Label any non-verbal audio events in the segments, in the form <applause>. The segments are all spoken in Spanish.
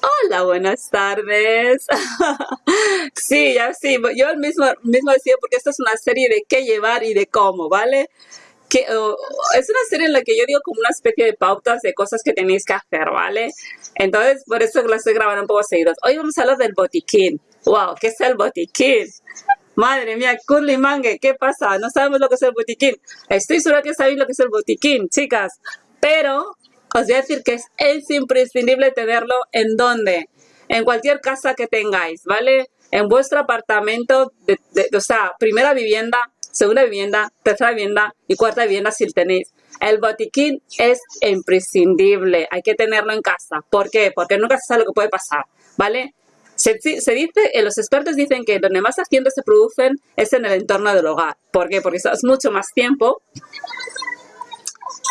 Hola, buenas tardes. <laughs> sí, ya sí, yo mismo, mismo decía porque esta es una serie de qué llevar y de cómo, ¿vale? Que, es una serie en la que yo digo como una especie de pautas de cosas que tenéis que hacer, ¿vale? Entonces, por eso la estoy grabando un poco seguidos. Hoy vamos a hablar del botiquín. Wow, ¿qué es el botiquín? Madre mía, Curly Mangue, ¿qué pasa? No sabemos lo que es el botiquín. Estoy segura que sabéis lo que es el botiquín, chicas. Pero os voy a decir que es, imprescindible tenerlo en donde, en cualquier casa que tengáis, ¿vale? En vuestro apartamento, o sea, primera vivienda, segunda vivienda, tercera vivienda y cuarta vivienda si tenéis. El botiquín es imprescindible, hay que tenerlo en casa. ¿Por qué? Porque nunca se sabe lo que puede pasar, ¿vale? Se, dice, eh, los expertos dicen que donde más accidentes se producen es en el entorno del hogar. ¿Por qué? Porque es mucho más tiempo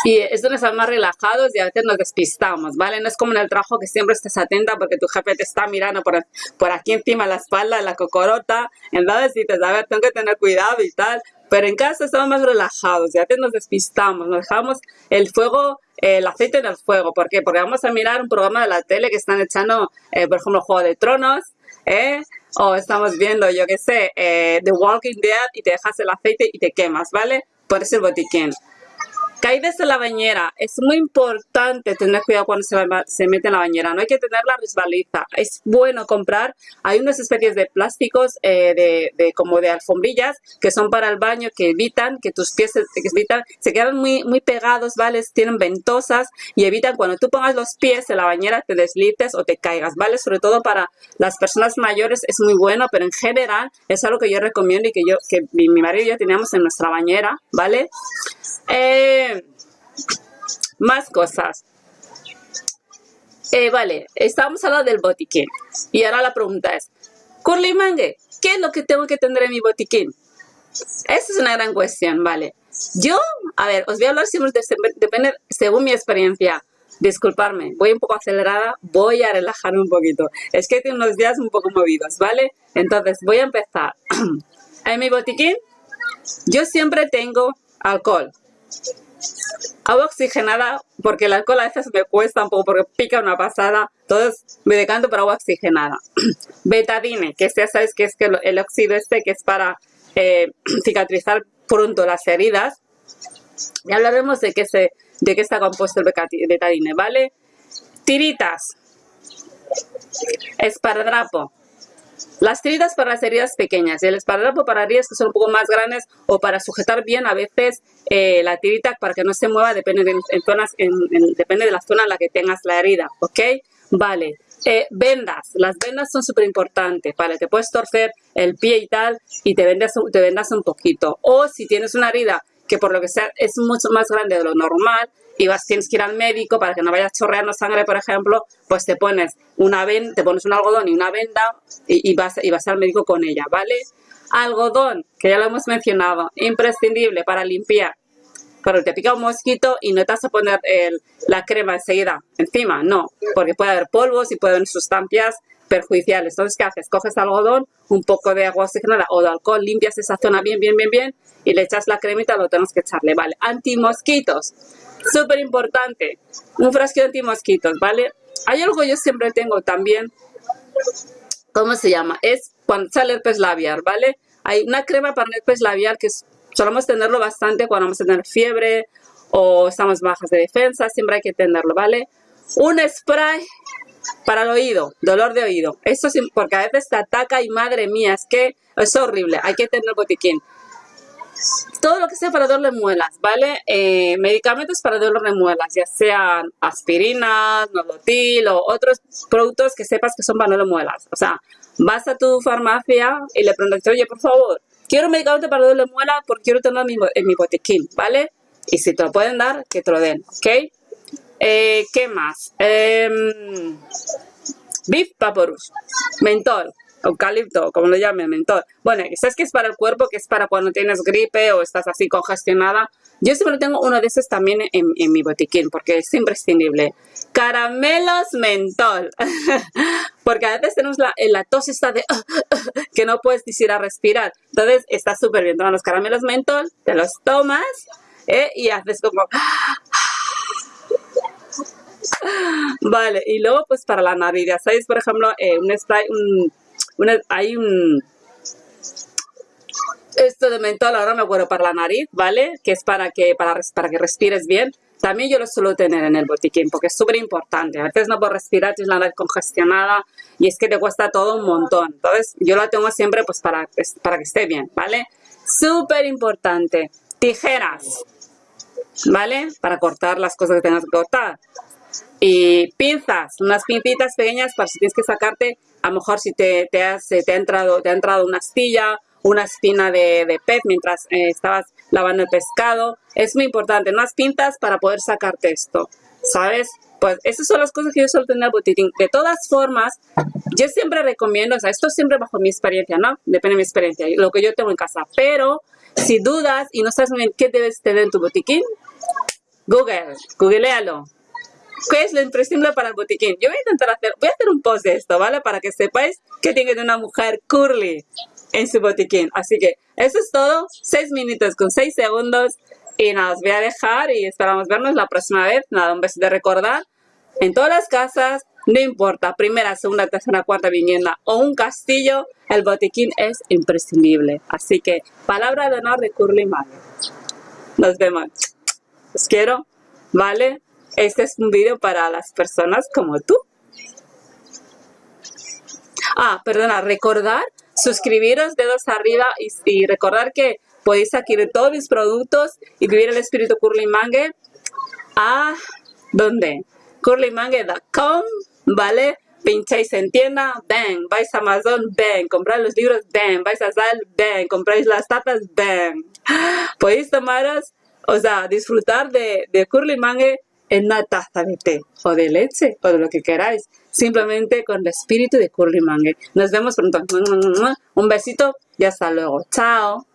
y es donde estamos más relajados y a veces nos despistamos, ¿vale? No es como en el trabajo que siempre estés atenta porque tu jefe te está mirando por, por aquí encima la espalda, la cocorota. Entonces dices, a ver, tengo que tener cuidado y tal. Pero en casa estamos más relajados y a veces nos despistamos, nos dejamos el fuego, el aceite en el fuego. ¿Por qué? Porque vamos a mirar un programa de la tele que están echando, eh, por ejemplo, Juego de Tronos, ¿eh? O estamos viendo, yo qué sé, eh, The Walking Dead y te dejas el aceite y te quemas, ¿vale? Por eso el botiquín. Caídas de la bañera. Es muy importante tener cuidado cuando se, se, mete en la bañera. No hay que tener la resbaliza. Es bueno comprar. Hay unas especies de plásticos eh, de, como de alfombrillas que son para el baño que evitan que tus pies se, evitan, se quedan muy, muy pegados, ¿vale? Tienen ventosas y evitan cuando tú pongas los pies en la bañera te deslices o te caigas, ¿vale? Sobre todo para las personas mayores es muy bueno, pero en general es algo que yo recomiendo y que yo, que mi, mi marido y yo teníamos en nuestra bañera, ¿vale? Eh, más cosas. Eh, vale, estábamos hablando del botiquín. Y ahora la pregunta es, Curly Mangue, ¿qué es lo que tengo que tener en mi botiquín? Esa es una gran cuestión, vale. Yo, a ver, os voy a hablar siempre, depende, según mi experiencia. Disculparme, voy un poco acelerada, voy a relajarme un poquito. Es que tengo unos días un poco movidos, ¿vale? Entonces, voy a empezar. <clears throat> en mi botiquín, yo siempre tengo alcohol. Agua oxigenada, porque el alcohol a veces me cuesta un poco porque pica una pasada, entonces me decanto por agua oxigenada. <clears throat> Betadine, que ya sabes que es que el óxido este que es para eh, <clears throat> cicatrizar pronto las heridas. Y hablaremos de qué, se, de qué está compuesto el betadine, ¿vale? Tiritas, esparadrapo, las tiritas para las heridas pequeñas y el esparadrapo para heridas que son un poco más grandes o para sujetar bien a veces eh, la tirita para que no se mueva depende de, en zonas, depende de la zona en la que tengas la herida, ¿ok? Vale. Eh, vendas, las vendas son súper importantes, para que puedes torcer el pie y tal y te vendas, te vendas un poquito. O si tienes una herida que por lo que sea es mucho más grande de lo normal y vas, tienes que ir al médico para que no vayas chorreando sangre, por ejemplo, pues te pones una ven, te pones un algodón y una venda y, vas, y vas al médico con ella, ¿vale? Algodón, que ya lo hemos mencionado, imprescindible para limpiar. Pero te pica un mosquito y no te vas a poner la crema enseguida encima, no, porque puede haber polvos y puede haber sustancias perjudiciales. Entonces, ¿qué haces? Coges algodón, un poco de agua oxigenada o de alcohol, limpias esa zona bien, bien, bien, bien y le echas la cremita, lo tenemos que echarle, ¿vale? Antimosquitos, súper importante, un frasco de antimosquitos, ¿vale? Hay algo yo siempre tengo también, ¿cómo se llama? Es cuando sale herpes labial, ¿vale? Hay una crema para el herpes labial que solemos tenerlo bastante cuando vamos a tener fiebre o estamos bajas de defensa, siempre hay que tenerlo, ¿vale? Un spray para el oído, dolor de oído. Eso sí, porque a veces te ataca y madre mía, es que es horrible, hay que tener botiquín. Todo lo que sea para dolor de muelas, ¿vale? Eh, medicamentos para dolor de muelas, ya sean aspirinas, nolotil o otros productos que sepas que son para dolor de muelas. O sea, vas a tu farmacia y le preguntas, oye, por favor, quiero un medicamento para dolor de muelas porque quiero tenerlo en mi, botiquín, ¿vale? Y si te lo pueden dar, que te lo den, ¿ok? Eh, ¿Qué más? Eh, Beef Vaporus, mentol, eucalipto, como lo llamen, mentol. Bueno, sabes que es para el cuerpo, que es para cuando tienes gripe o estás así congestionada. Yo siempre tengo uno de esos también en, mi botiquín porque es imprescindible. Caramelos mentol. <laughs> porque a veces tenemos la, la tos esta de <laughs> que no puedes decir a respirar. Entonces está súper bien. Toman los caramelos mentol, te los tomas ¿eh? y haces como Vale, y luego pues para la nariz, ya sabéis, por ejemplo, eh, un spray, un, hay un... Esto de mentol, ahora me acuerdo, para la nariz, ¿vale? Que es para que, para, para que respires bien. También yo lo suelo tener en el botiquín porque es súper importante. A veces no puedo respirar, tienes la nariz congestionada y es que te cuesta todo un montón. Entonces yo lo tengo siempre pues para, para que esté bien, ¿vale? Súper importante. Tijeras, ¿vale? Para cortar las cosas que tengas que cortar. Y pinzas, unas pincitas pequeñas para si tienes que sacarte, a lo mejor si te, te, has, te, ha, entrado, te ha entrado una astilla, una espina de, de pez mientras eh, estabas lavando el pescado. Es muy importante, unas pinzas para poder sacarte esto, ¿sabes? Pues esas son las cosas que yo suelo tener botiquín. De todas formas, yo siempre recomiendo, o sea, esto siempre bajo mi experiencia, ¿no? Depende de mi experiencia, lo que yo tengo en casa. Pero si dudas y no sabes muy bien qué debes tener en tu botiquín, Google, googlealo. ¿Qué es lo imprescindible para el botiquín? Yo voy a intentar hacer, voy a hacer un post de esto, ¿vale? Para que sepáis que tiene una mujer curly en su botiquín. Así que eso es todo. 6 minutos con 6 segundos. Y nada, os voy a dejar y esperamos vernos la próxima vez. Nada, un beso de recordar. En todas las casas, no importa, primera, segunda, tercera, cuarta vivienda o un castillo, el botiquín es imprescindible. Así que, palabra de honor de Curly Mario. Nos vemos. Os quiero, ¿vale? Este es un vídeo para las personas como tú. Ah, perdona, recordar, suscribiros, dedos arriba y, y recordar que podéis adquirir todos mis productos y vivir el espíritu Curly Mangue a ¿dónde? curlymangue.com, ¿vale? Pincháis en tienda, ven, vais a Amazon, ven, compráis los libros, ven, vais a Sal, ven, compráis las tapas, ven. <gasps> Podéis tomaros, o sea, disfrutar de, de Curly Mangue en una taza de té o de leche o de lo que queráis, simplemente con el espíritu de Curly Mangue. Nos vemos pronto. Un besito y hasta luego. Chao.